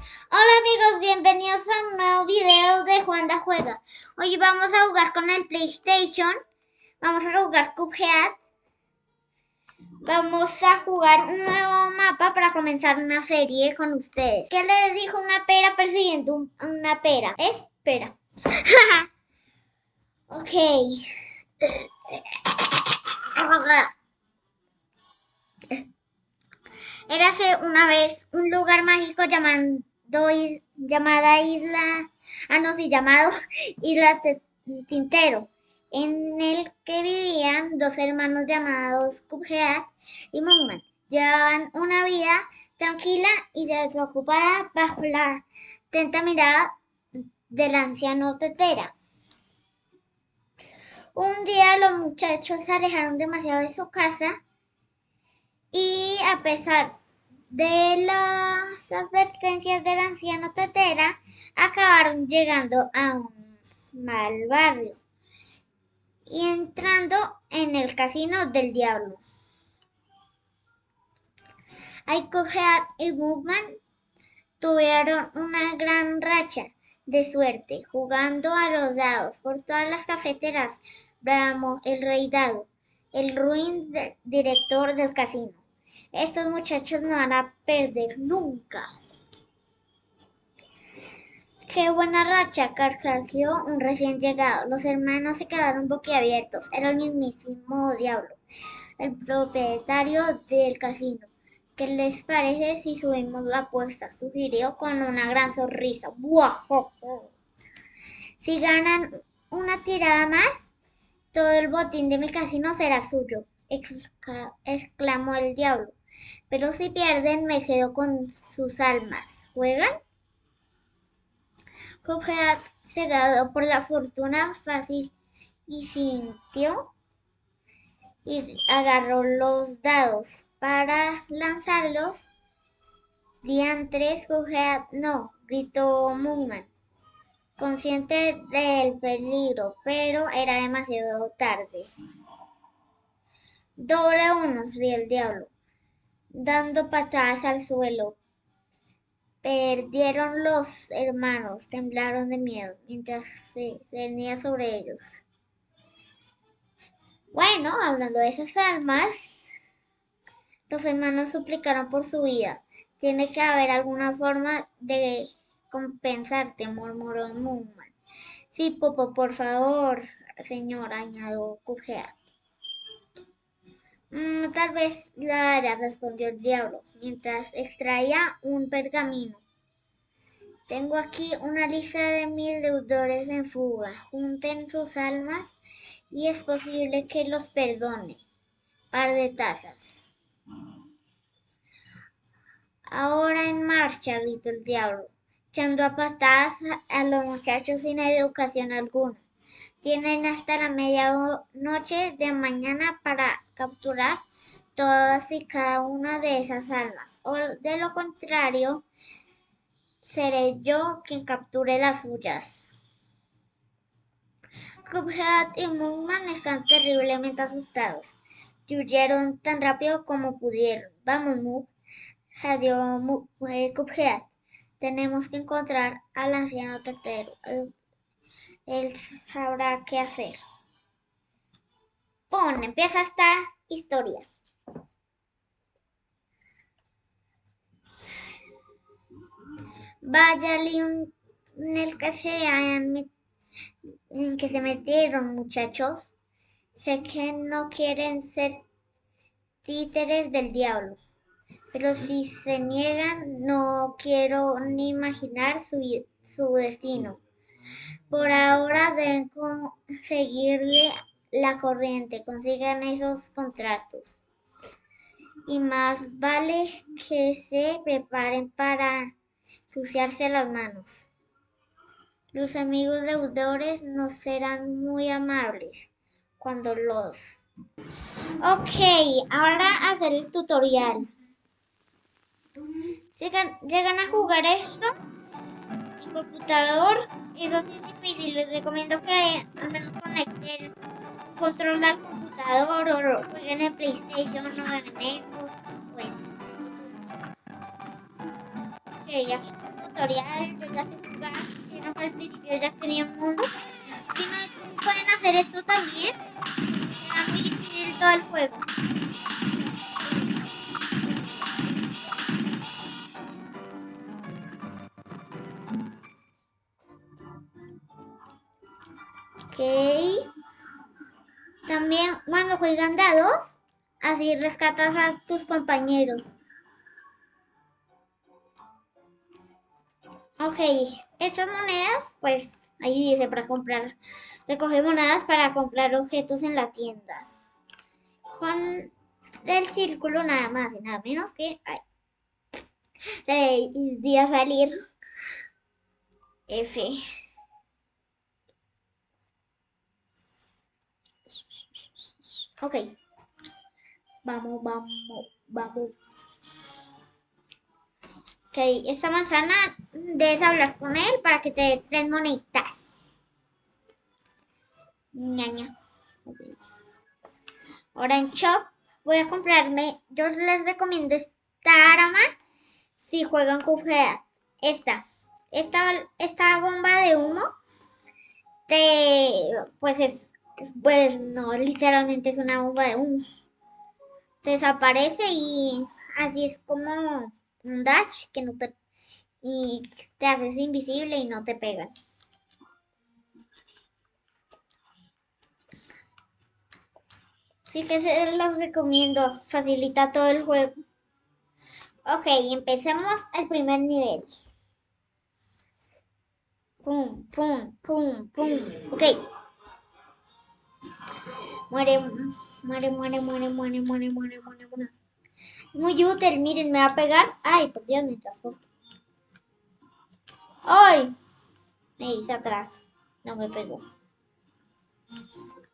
Hola amigos, bienvenidos a un nuevo video de Juanda Juega. Hoy vamos a jugar con el PlayStation. Vamos a jugar Cuphead. Vamos a jugar un nuevo mapa para comenzar una serie con ustedes. ¿Qué les dijo una pera persiguiendo un- una pera? Espera. ok. Érase una vez un lugar mágico llamando, llamada Isla, ah no, sí, llamado Isla Te- Tintero, en el que vivían dos hermanos llamados Cuphead y Mugman. Llevaban una vida tranquila y despreocupada bajo la atenta mirada del anciano Tetera. Un día los muchachos se alejaron demasiado de su casa y a pesar de las advertencias del anciano Tetera, acabaron llegando a un mal barrio y entrando en el casino del diablo. Aikohead y Mugman tuvieron una gran racha de suerte jugando a los dados por todas las cafeteras. Bramo, el rey dado, el ruin director del casino. Estos muchachos no van a perder nunca. Qué buena racha, carcajeó un recién llegado. Los hermanos se quedaron boquiabiertos. Era el mismísimo diablo, el propietario del casino. ¿Qué les parece si subimos la apuesta? Sugirió con una gran sonrisa. ¡Guajojo! Si ganan una tirada más, todo el botín de mi casino será suyo, exclamó el diablo. Pero si pierden, me quedo con sus almas. ¿Juegan? Cuphead, cegado por la fortuna fácil, y sintió y agarró los dados para lanzarlos. Diantres, Cuphead, no, gritó Mugman, consciente del peligro, pero era demasiado tarde. Doble uno, rió el diablo, dando patadas al suelo. Perdieron los hermanos, temblaron de miedo mientras se cernía sobre ellos. Bueno, hablando de esas almas, los hermanos suplicaron por su vida. Tiene que haber alguna forma de compensarte, murmuró Moonman. Sí, Popo, por favor, señor, añadió Cuphead. "Mm, tal vez la haya, respondió el diablo, mientras extraía un pergamino. Tengo aquí una lista de mis deudores en fuga. Junten sus almas y es posible que los perdone. Par de tazas. Ahora en marcha, gritó el diablo, echando a patadas a los muchachos sin educación alguna. Tienen hasta la medianoche de mañana para capturar todas y cada una de esas almas. O de lo contrario, seré yo quien capture las suyas. Cuphead y Moonman están terriblemente asustados y huyeron tan rápido como pudieron. Vamos, Moog, jadeó eh, Cuphead. Tenemos que encontrar al anciano tetero. Él sabrá qué hacer. Pon, empieza esta historia. Vaya lío en el que se que se metieron, muchachos. Sé que no quieren ser títeres del diablo, pero si se niegan, no quiero ni imaginar su, su destino. Por ahora deben conseguirle la corriente, consigan esos contratos. Y más vale que se preparen para ensuciarse las manos. Los amigos deudores no serán muy amables cuando los... Ok, ahora hacer el tutorial. Si gan- llegan a jugar esto computador, eso sí es difícil. Les recomiendo que al menos conecten un control al computador o jueguen en PlayStation o en Xbox o en Ok, aquí está el tutorial, yo ya sé jugar, si no al principio ya tenía un mundo. Si no pueden hacer esto también, era muy difícil todo el juego. También cuando juegan dados, así rescatas a tus compañeros. Ok, estas monedas, pues ahí dice para comprar, recoge monedas para comprar objetos en la tienda. Con el círculo nada más y nada menos que, ay, de salir F. Ok. Vamos, vamos, vamos. Ok, esta manzana debes hablar con él para que te dé tres moneditas. Ñaña. Ahora en Shop voy a comprarme, yo les recomiendo esta arma si juegan con Esta, esta, esta bomba de humo, te, pues es pues no, literalmente es una bomba de humo. Desaparece y así es como un dash que no te y te haces invisible y no te pegan. Así que se los recomiendo, facilita todo el juego. Ok, empecemos el primer nivel. Pum, pum, pum, pum. Ok. Muere, muere, muere, muere, muere, muere, muere, muere, muere. Muy útil, miren, me va a pegar. Ay, por Dios, me transporto. ¡Ay! Me hice atrás. No me pegó.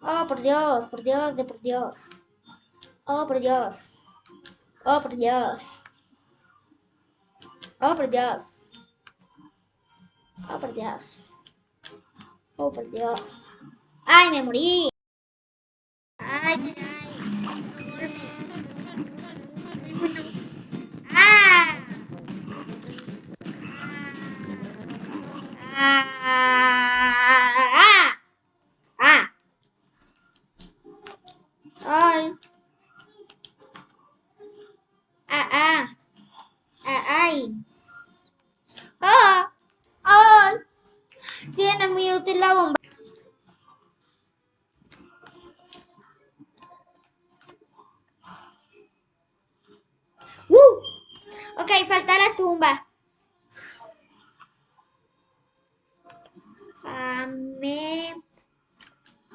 Oh, por Dios, por Dios, de por Dios. Oh, por Dios. Oh, por Dios. Oh, por Dios. Oh, por Dios. Oh, por Dios. ¡Ay, me morí! Ah Uh.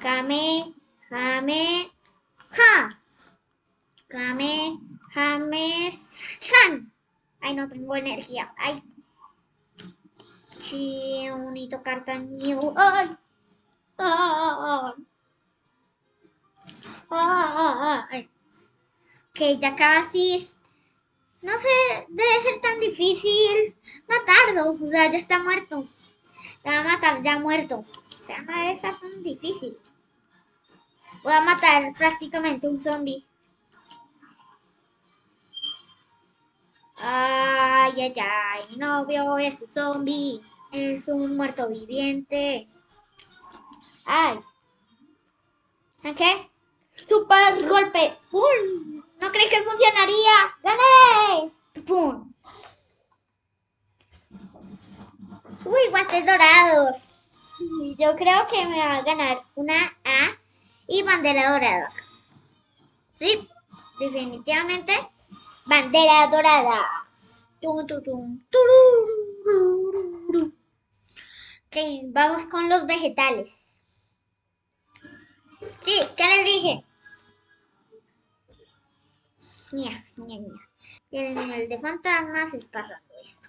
Kame. Jame. Ja. Kame. Jame. San. Ay, no tengo energía. Ay. Chiunito cartaño. Ay. Ay. Ay. Ok, ya casi no sé, debe ser tan difícil matarlo. O sea, ya está muerto. Le va a matar ya muerto. No debe ser tan difícil. Voy a matar prácticamente un zombie. Ay, ay, ay, mi novio es un zombie. Es un muerto viviente. Ay. qué? Super golpe. ¡Pum! No creí que funcionaría. ¡Gané! ¡Pum! Uy, guantes dorados. Yo creo que me va a ganar una A y bandera dorada. Sí, definitivamente bandera dorada. Ok, vamos con los vegetales. Sí, ¿qué les dije? Y en el de fantasmas es pasando esto.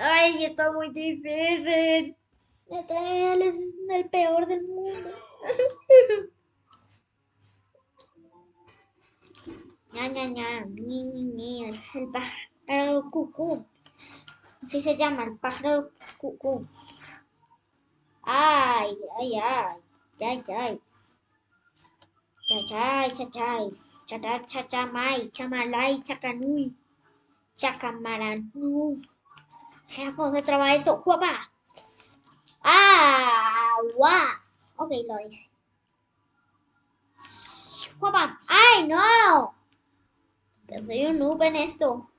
Ay, está muy difícil. Es el peor del mundo. ña, ña, ña, ñi, ñi, ñi, el pájaro cucú. Así se llama, el pájaro cucú. Ay, ay, ay, ay, ay. Chachay, chachay, chachar, chachamay, chamalay, chacanui, Chacamaran. No. ¿Cómo se traba eso? ¡Guapa! ¡Guau! Ok, lo hice. ¡Guapa! ¡Ay, no! Yo soy un noob en esto.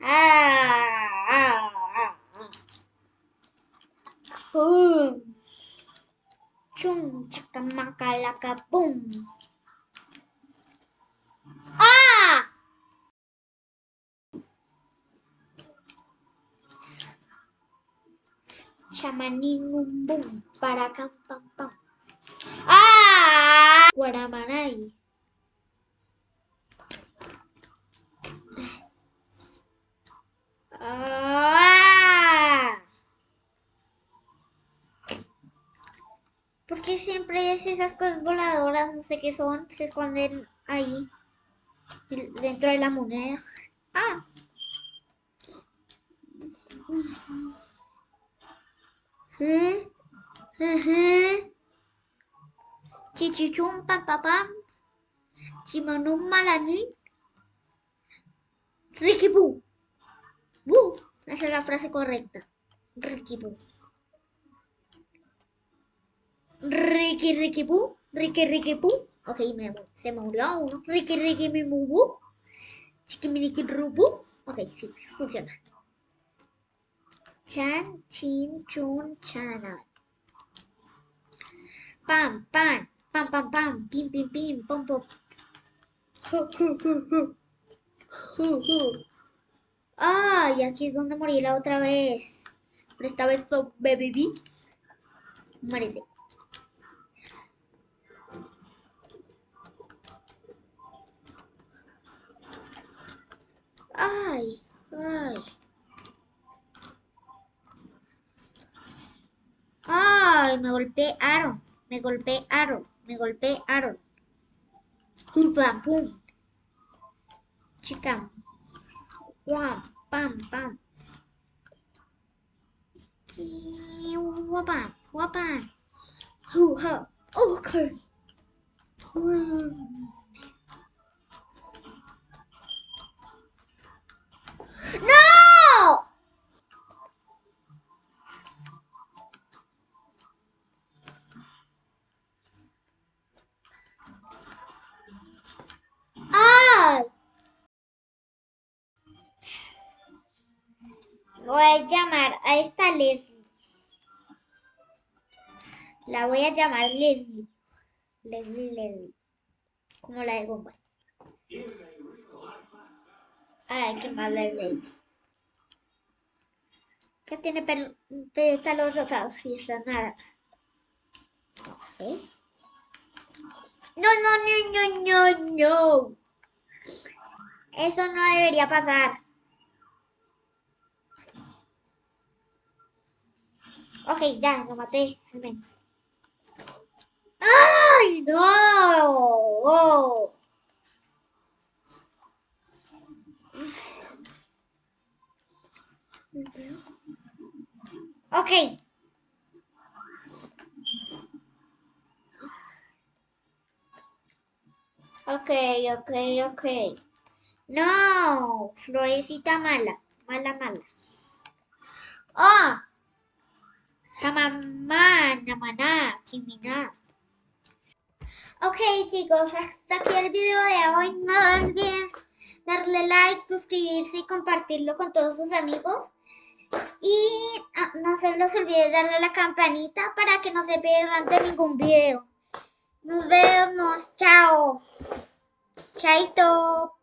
¡Ah! ¡Ah! ¡Ah! ah. ¡Chum! ¡Chacamacalaca! ¡Pum! ¡Ah! Chamanín bum para cam pam pam. ¡Ah! Guaramanay. ¡Ah! ¿Por qué siempre es esas cosas voladoras? No sé qué son. Se esconden ahí. Dentro de la moneda. ¡Ah! Chichichum pam pam pam. Chimanum malani. Ricky Boo. Boo. Esa es la frase correcta. Ricky Boo. Ricky Ricky Boo. Ricky Ricky Boo. Ok, me, se me murió uno. Ricky Ricky mi Boo. Chiquiminiki Rubu. Ok, sí, funciona. Chan, chin, chun, chana. Pam, pam, pam, pam, pam, pim, pim, pim, pom, pom. Ay, aquí es donde morí la otra vez. Pero esta vez sobreviví. Muérete. Ay, ay. Ay, me golpearon, me golpearon, me golpearon. Pam, pum. Chica. Guam, pam, pam. Ha. Okay. Voy a llamar a esta Leslie. La voy a llamar Leslie. Leslie, Leslie. Como la de Bomba. Ay, qué mal Leslie. Que tiene pétalos rosados y esa nada. ¿Sí? No, no, no, no, no, no. Eso no debería pasar. Ok, ya, lo maté, al menos. ¡Ay, no! Ok. Ok, ok, ok. No, florecita mala, mala, mala. Kimina. Ok chicos, hasta aquí el video de hoy. No olviden darle like, suscribirse y compartirlo con todos sus amigos. Y ah, no se los olvide darle a la campanita para que no se pierdan de ningún video. Nos vemos, chao. Chaito.